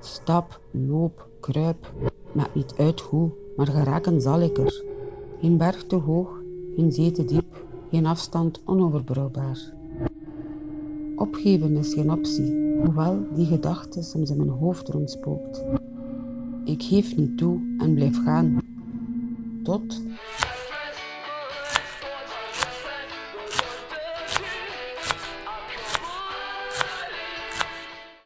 Stap, loop, kruip, maakt niet uit hoe, maar geraken zal ik er. Geen berg te hoog, geen zee te diep, geen afstand onoverbrouwbaar. Opgeven is geen optie, hoewel die gedachte soms in mijn hoofd rondspookt. Ik geef niet toe en blijf gaan. Tot